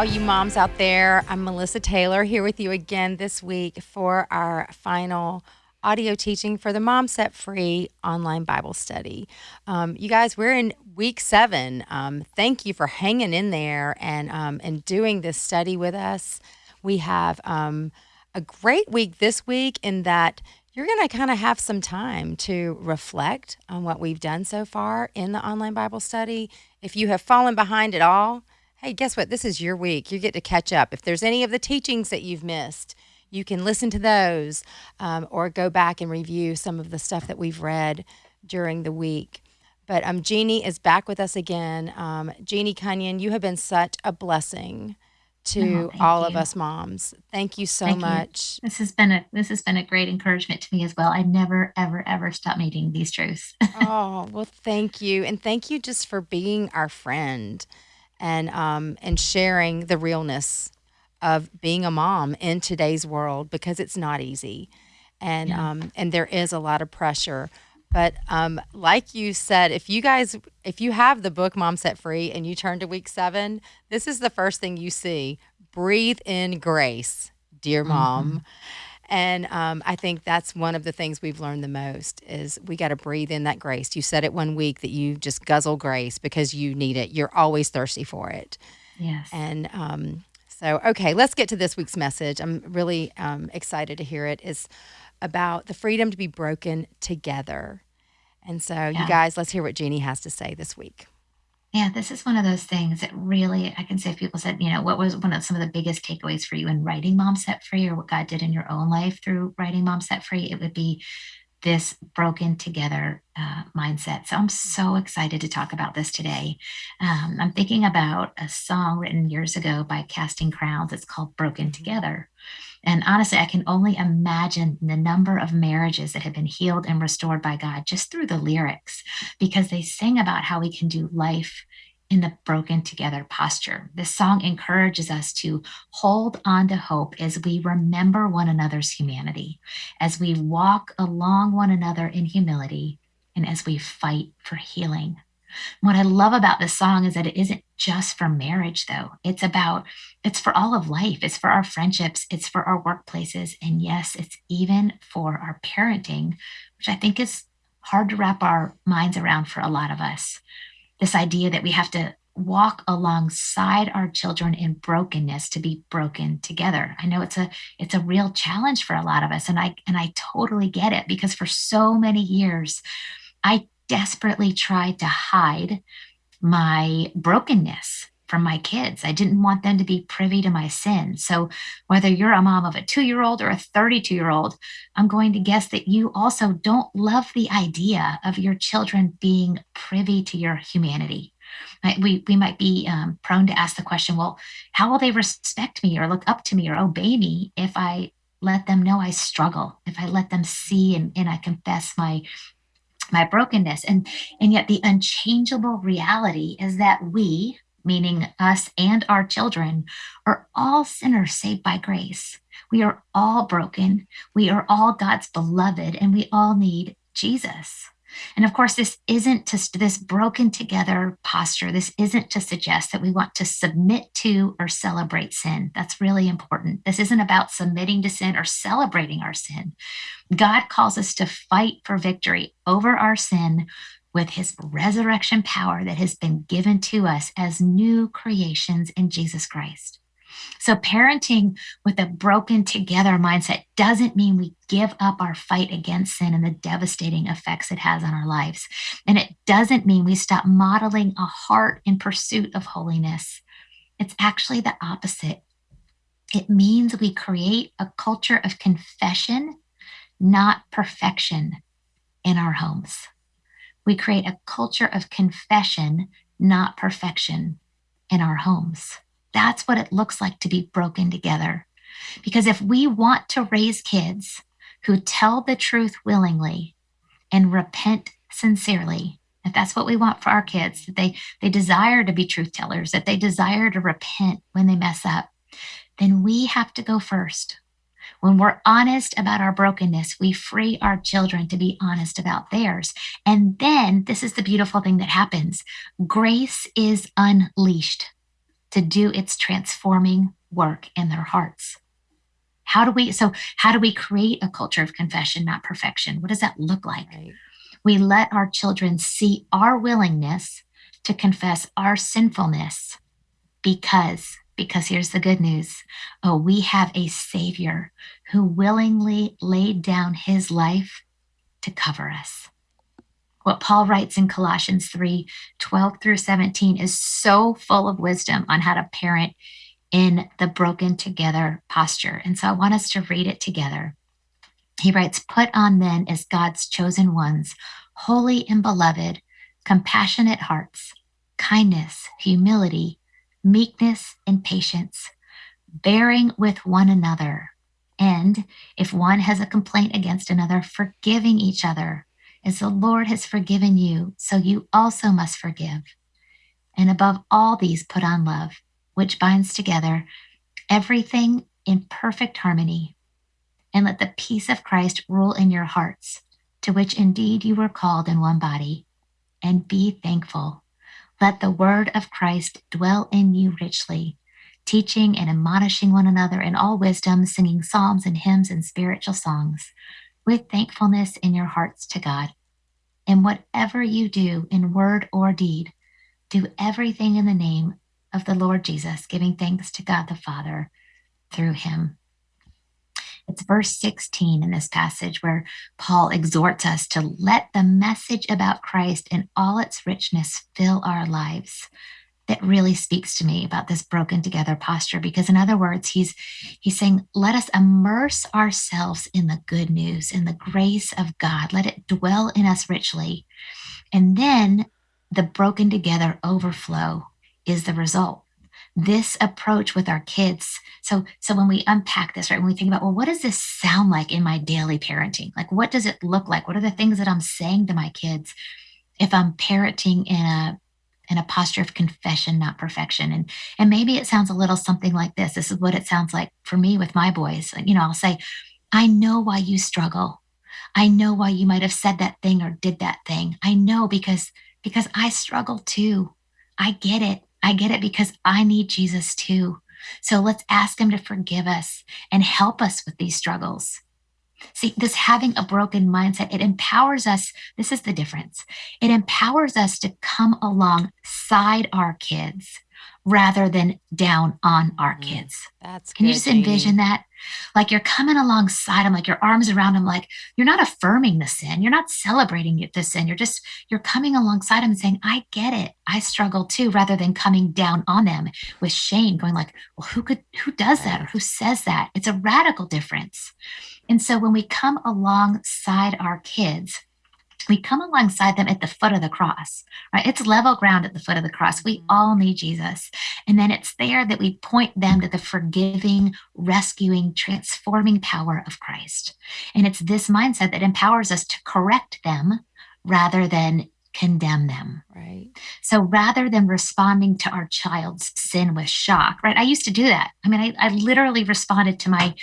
all you moms out there. I'm Melissa Taylor here with you again this week for our final audio teaching for the Mom Set Free online Bible study. Um, you guys, we're in week seven. Um, thank you for hanging in there and um, and doing this study with us. We have um, a great week this week in that you're going to kind of have some time to reflect on what we've done so far in the online Bible study. If you have fallen behind at all, hey, guess what? This is your week. You get to catch up. If there's any of the teachings that you've missed, you can listen to those um, or go back and review some of the stuff that we've read during the week. But um, Jeannie is back with us again. Um, Jeannie Cunnion, you have been such a blessing to oh, all you. of us moms. Thank you so thank much. You. This has been a this has been a great encouragement to me as well. I never ever ever stop meeting these truths. oh well, thank you, and thank you just for being our friend and um, and sharing the realness of being a mom in today's world because it's not easy, and yeah. um, and there is a lot of pressure. But um, like you said, if you guys, if you have the book Mom Set Free and you turn to week seven, this is the first thing you see. Breathe in grace, dear mom. Mm-hmm. And um, I think that's one of the things we've learned the most is we got to breathe in that grace. You said it one week that you just guzzle grace because you need it. You're always thirsty for it. Yes. And um, so, okay, let's get to this week's message. I'm really um, excited to hear it. it. Is about the freedom to be broken together. And so, yeah. you guys, let's hear what Jeannie has to say this week. Yeah, this is one of those things that really, I can say, if people said, you know, what was one of some of the biggest takeaways for you in writing Mom Set Free or what God did in your own life through writing Mom Set Free, it would be this broken together uh, mindset. So I'm so excited to talk about this today. Um, I'm thinking about a song written years ago by Casting Crowns. It's called Broken mm-hmm. Together. And honestly, I can only imagine the number of marriages that have been healed and restored by God just through the lyrics, because they sing about how we can do life in the broken together posture. This song encourages us to hold on to hope as we remember one another's humanity, as we walk along one another in humility, and as we fight for healing. What I love about this song is that it isn't just for marriage, though. It's about, it's for all of life. It's for our friendships. It's for our workplaces. And yes, it's even for our parenting, which I think is hard to wrap our minds around for a lot of us. This idea that we have to walk alongside our children in brokenness to be broken together. I know it's a it's a real challenge for a lot of us and I and I totally get it because for so many years I desperately tried to hide my brokenness from my kids. I didn't want them to be privy to my sin. So, whether you're a mom of a two year old or a 32 year old, I'm going to guess that you also don't love the idea of your children being privy to your humanity. We, we might be um, prone to ask the question, well, how will they respect me or look up to me or obey me if I let them know I struggle, if I let them see and, and I confess my my brokenness. And and yet the unchangeable reality is that we meaning us and our children are all sinners saved by grace. We are all broken. We are all god's beloved and we all need jesus and of course, this isn't to this broken together posture. This isn't to suggest that we want to submit to or celebrate sin. That's really important. This isn't about submitting to sin or celebrating our sin. God calls us to fight for victory over our sin with his resurrection power that has been given to us as new creations in Jesus Christ. So, parenting with a broken together mindset doesn't mean we give up our fight against sin and the devastating effects it has on our lives. And it doesn't mean we stop modeling a heart in pursuit of holiness. It's actually the opposite. It means we create a culture of confession, not perfection, in our homes. We create a culture of confession, not perfection, in our homes. That's what it looks like to be broken together. Because if we want to raise kids who tell the truth willingly and repent sincerely, if that's what we want for our kids, that they, they desire to be truth tellers, that they desire to repent when they mess up, then we have to go first. When we're honest about our brokenness, we free our children to be honest about theirs. And then this is the beautiful thing that happens grace is unleashed to do its transforming work in their hearts. How do we so how do we create a culture of confession, not perfection? What does that look like? Right. We let our children see our willingness to confess our sinfulness because because here's the good news. Oh, we have a savior who willingly laid down his life to cover us. What Paul writes in Colossians 3 12 through 17 is so full of wisdom on how to parent in the broken together posture. And so I want us to read it together. He writes, Put on then as God's chosen ones, holy and beloved, compassionate hearts, kindness, humility, meekness, and patience, bearing with one another. And if one has a complaint against another, forgiving each other. As the Lord has forgiven you, so you also must forgive. And above all these, put on love which binds together everything in perfect harmony. And let the peace of Christ rule in your hearts, to which indeed you were called in one body. And be thankful. Let the word of Christ dwell in you richly, teaching and admonishing one another in all wisdom, singing psalms and hymns and spiritual songs, with thankfulness in your hearts to God. And whatever you do in word or deed, do everything in the name of the Lord Jesus, giving thanks to God the Father through him. It's verse 16 in this passage where Paul exhorts us to let the message about Christ in all its richness fill our lives. That really speaks to me about this broken together posture because in other words he's he's saying let us immerse ourselves in the good news in the grace of God. Let it dwell in us richly. And then the broken together overflow is the result. This approach with our kids. So so when we unpack this right when we think about well what does this sound like in my daily parenting? Like what does it look like? What are the things that i'm saying to my kids if i'm parenting in a in a posture of confession not perfection. And and maybe it sounds a little something like this. This is what it sounds like for me with my boys. You know i'll say i know why you struggle. I know why you might have said that thing or did that thing. I know because because i struggle too. I get it. I get it because I need Jesus too. So let's ask him to forgive us and help us with these struggles. See, this having a broken mindset, it empowers us. This is the difference. It empowers us to come alongside our kids rather than down on our mm, kids. That's Can you just envision that? Like you're coming alongside them, like your arms around them, like you're not affirming the sin, you're not celebrating the sin. You're just you're coming alongside them and saying, "I get it. I struggle too," rather than coming down on them with shame, going like, "Well, who could who does that or who says that?" It's a radical difference. And so when we come alongside our kids, we come alongside them at the foot of the cross, right? It's level ground at the foot of the cross. We mm-hmm. all need Jesus. And then it's there that we point them to the forgiving, rescuing, transforming power of Christ. And it's this mindset that empowers us to correct them rather than condemn them. Right. So rather than responding to our child's sin with shock, right? I used to do that. I mean, I, I literally responded to my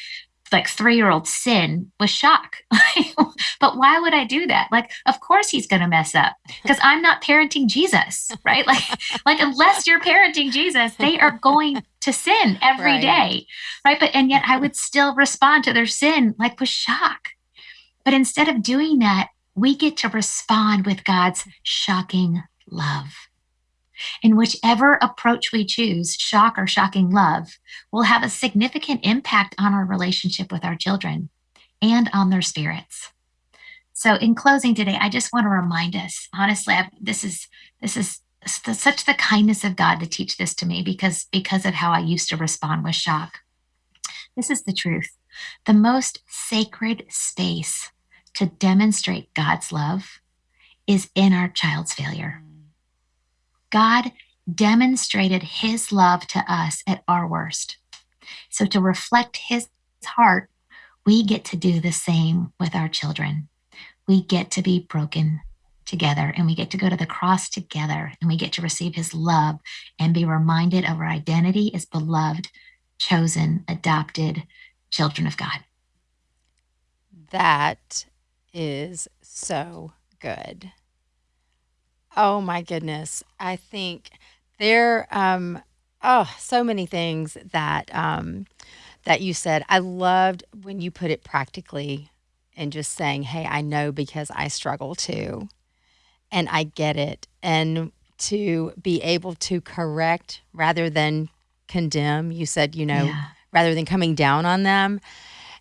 like three year old sin was shock. but why would I do that? Like, of course he's going to mess up because I'm not parenting Jesus, right? Like, like unless you're parenting Jesus, they are going to sin every right. day, right? But and yet I would still respond to their sin like with shock. But instead of doing that, we get to respond with God's shocking love. And whichever approach we choose, shock or shocking love, will have a significant impact on our relationship with our children and on their spirits. So, in closing today, I just want to remind us. Honestly, I've, this is this is such the kindness of God to teach this to me because because of how I used to respond with shock. This is the truth. The most sacred space to demonstrate God's love is in our child's failure. God demonstrated his love to us at our worst. So, to reflect his heart, we get to do the same with our children. We get to be broken together and we get to go to the cross together and we get to receive his love and be reminded of our identity as beloved, chosen, adopted children of God. That is so good. Oh my goodness. I think there, um, oh, so many things that um, that you said. I loved when you put it practically and just saying, "Hey, I know because I struggle too, and I get it." And to be able to correct rather than condemn. You said, you know, Yeah. rather than coming down on them.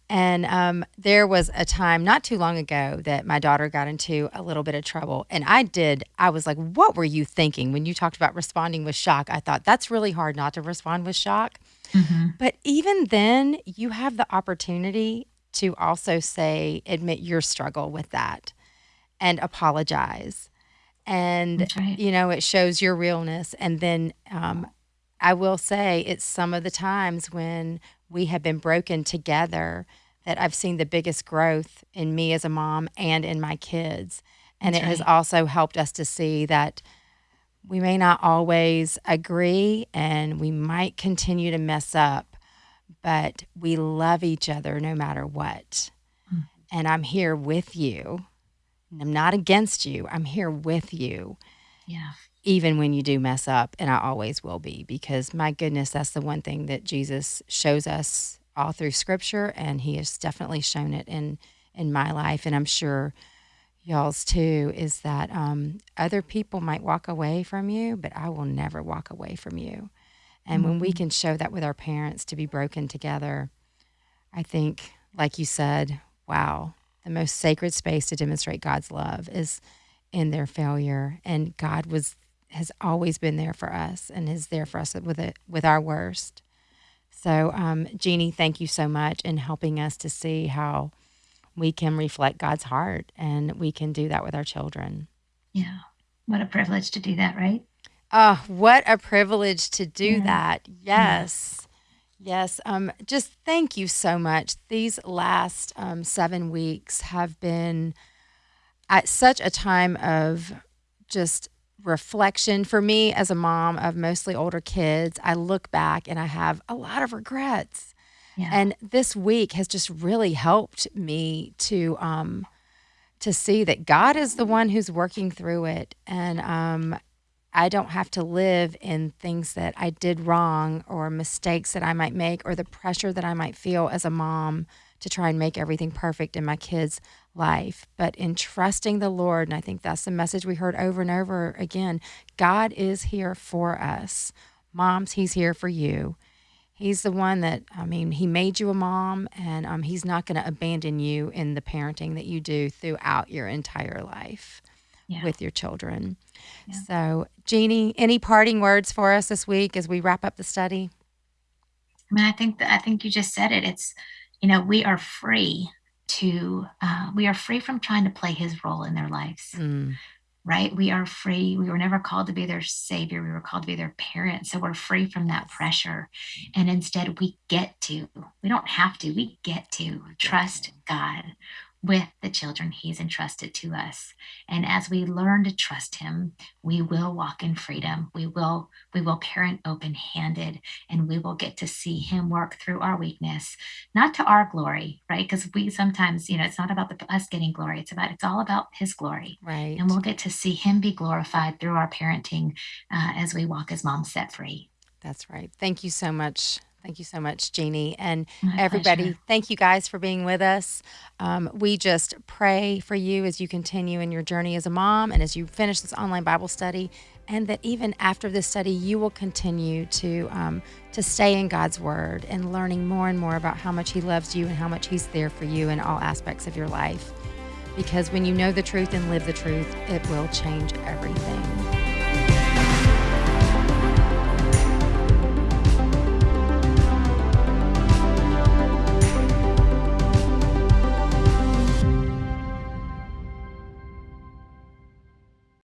And um, there was a time not too long ago that my daughter got into a little bit of trouble. And I did, I was like, what were you thinking when you talked about responding with shock? I thought that's really hard not to respond with shock. hmm But even then, you have the opportunity to also say, admit your struggle with that and apologize. And, right. you know, it shows your realness. And then um, I will say it's some of the times when we have been broken together that I've seen the biggest growth in me as a mom and in my kids. And That's it has right. also helped us to see that we may not always agree and we might continue to mess up, but we love each other no matter what. Mm. And I'm here with you. I'm not against you. I'm here with you Yeah. Even when you do mess up, and I always will be, because my goodness, that's the one thing that Jesus shows us all through Scripture, and He has definitely shown it in in my life, and I'm sure y'all's too. Is that um, other people might walk away from you, but I will never walk away from you. And when we Mhm. can show that with our parents to be broken together, I think, like you said, wow, the most sacred space to demonstrate God's love is in their failure, and God was has always been there for us and is there for us with it with our worst. So, um, Jeannie, thank you so much in helping us to see how we can reflect God's heart, and we can do that with our children. Yeah. What a privilege to do that, right? Oh, what a privilege to do Yeah. that. Yeah. Yes. Yes. Um, just thank you so much. These last um, seven weeks have been at such a time of just reflection for me as a mom of mostly older kids. I look back and I have a lot of regrets. Yeah. And this week has just really helped me to um, to see that God is the one who's working through it, and um, I don't have to live in things that I did wrong or mistakes that I might make or the pressure that I might feel as a mom to try and make everything perfect in my kids' life. But in trusting the Lord, and I think that's the message we heard over and over again God is here for us. Moms, He's here for you. He's the one that, I mean, He made you a mom, and um, He's not going to abandon you in the parenting that you do throughout your entire life yeah. with your children. Yeah. So, Jeannie, any parting words for us this week as we wrap up the study? I mean, I think that I think you just said it. It's, you know, we are free to, uh, we are free from trying to play his role in their lives, Mm, right? We are free. We were never called to be their savior. We were called to be their parent. So we're free from that pressure. And instead, we get to, we don't have to, we get to trust God with the children he's entrusted to us. And as we learn to trust him, we will walk in freedom. We will we will parent open-handed and we will get to see him work through our weakness, not to our glory, right? Because we sometimes, you know, it's not about the, us getting glory. It's about it's all about his glory. right. And we'll get to see him be glorified through our parenting uh, as we walk as moms set free. That's right. Thank you so much. Thank you so much, Jeannie. And My everybody, pleasure. thank you guys for being with us. Um, we just pray for you as you continue in your journey as a mom and as you finish this online Bible study, and that even after this study, you will continue to um, to stay in God's Word and learning more and more about how much He loves you and how much He's there for you in all aspects of your life. Because when you know the truth and live the truth, it will change everything.